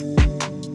you